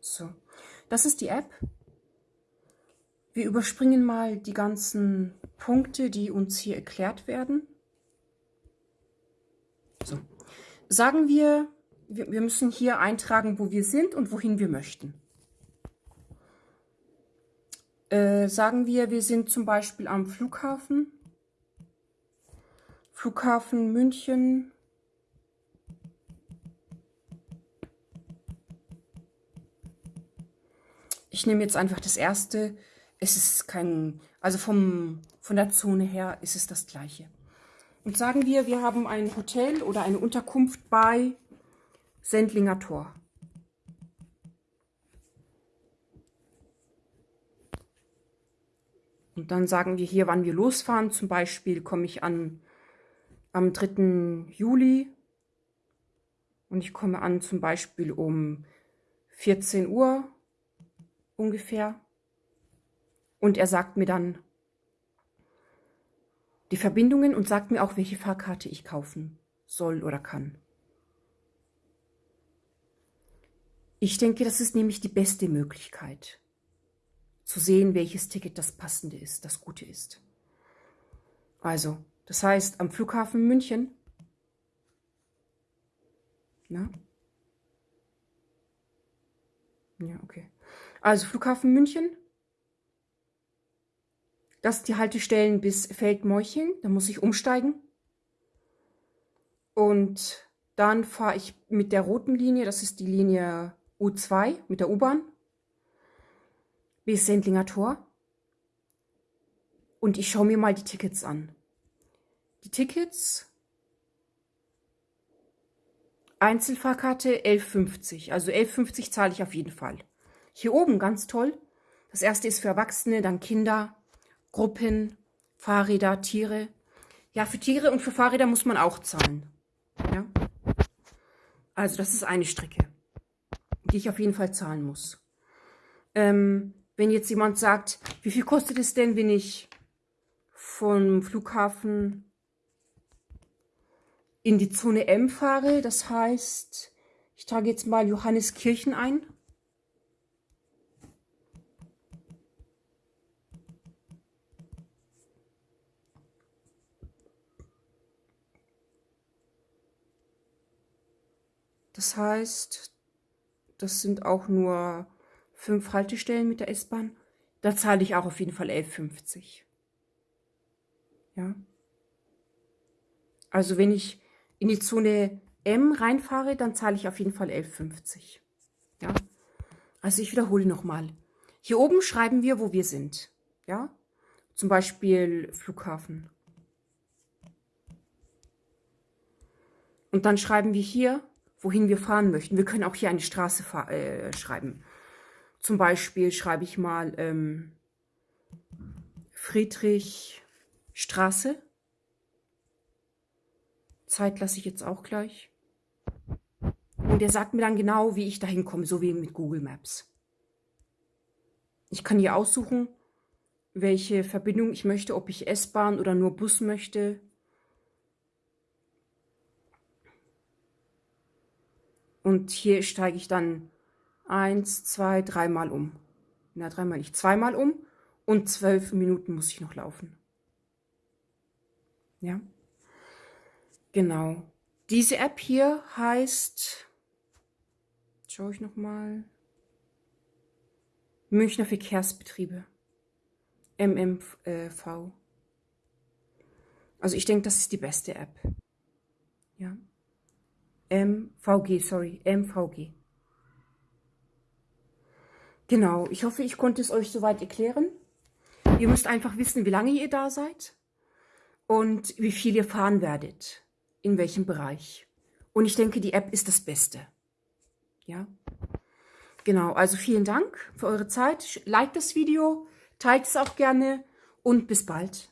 So, das ist die App. Wir überspringen mal die ganzen Punkte, die uns hier erklärt werden. So. Sagen wir, wir müssen hier eintragen, wo wir sind und wohin wir möchten. Äh, sagen wir, wir sind zum Beispiel am Flughafen. Flughafen München. Ich nehme jetzt einfach das erste. Es ist kein, also vom, von der Zone her ist es das gleiche. Und sagen wir, wir haben ein Hotel oder eine Unterkunft bei Sendlinger Tor. Und dann sagen wir hier, wann wir losfahren. Zum Beispiel komme ich an am 3. Juli und ich komme an zum Beispiel um 14 Uhr ungefähr. Und er sagt mir dann, die Verbindungen und sagt mir auch, welche Fahrkarte ich kaufen soll oder kann. Ich denke, das ist nämlich die beste Möglichkeit, zu sehen, welches Ticket das passende ist, das gute ist. Also, das heißt, am Flughafen München, na? Ja, okay. Also Flughafen München, das sind die Haltestellen bis Feldmorching. Da muss ich umsteigen. Und dann fahre ich mit der roten Linie, das ist die Linie U2 mit der U-Bahn, bis Sendlinger Tor. Und ich schaue mir mal die Tickets an. Die Tickets, Einzelfahrkarte 11,50. Also 11,50 zahle ich auf jeden Fall. Hier oben, ganz toll. Das erste ist für Erwachsene, dann Kinder, Gruppen, Fahrräder, Tiere. Ja, für Tiere und für Fahrräder muss man auch zahlen. Ja? Also das ist eine Strecke, die ich auf jeden Fall zahlen muss. Ähm, wenn jetzt jemand sagt, wie viel kostet es denn, wenn ich vom Flughafen in die Zone M fahre, das heißt, ich trage jetzt mal Johanneskirchen ein. Das heißt, das sind auch nur fünf Haltestellen mit der S-Bahn. Da zahle ich auch auf jeden Fall 11,50. Ja. Also wenn ich in die Zone M reinfahre, dann zahle ich auf jeden Fall 11,50. Ja. Also ich wiederhole nochmal. Hier oben schreiben wir, wo wir sind. Ja. Zum Beispiel Flughafen. Und dann schreiben wir hier wohin wir fahren möchten. Wir können auch hier eine Straße äh, schreiben. Zum Beispiel schreibe ich mal ähm, Friedrichstraße. Zeit lasse ich jetzt auch gleich. Und er sagt mir dann genau, wie ich da hinkomme, so wie mit Google Maps. Ich kann hier aussuchen, welche Verbindung ich möchte, ob ich S-Bahn oder nur Bus möchte. Und hier steige ich dann eins, zwei, dreimal um. Na, dreimal nicht, zweimal um. Und zwölf Minuten muss ich noch laufen. Ja. Genau. Diese App hier heißt, schaue ich nochmal, Münchner Verkehrsbetriebe. MMV. Also ich denke, das ist die beste App. Ja. MVG, sorry, MVG. Genau, ich hoffe, ich konnte es euch soweit erklären. Ihr müsst einfach wissen, wie lange ihr da seid und wie viel ihr fahren werdet, in welchem Bereich. Und ich denke, die App ist das Beste. Ja, genau, also vielen Dank für eure Zeit. Like das Video, teilt es auch gerne und bis bald.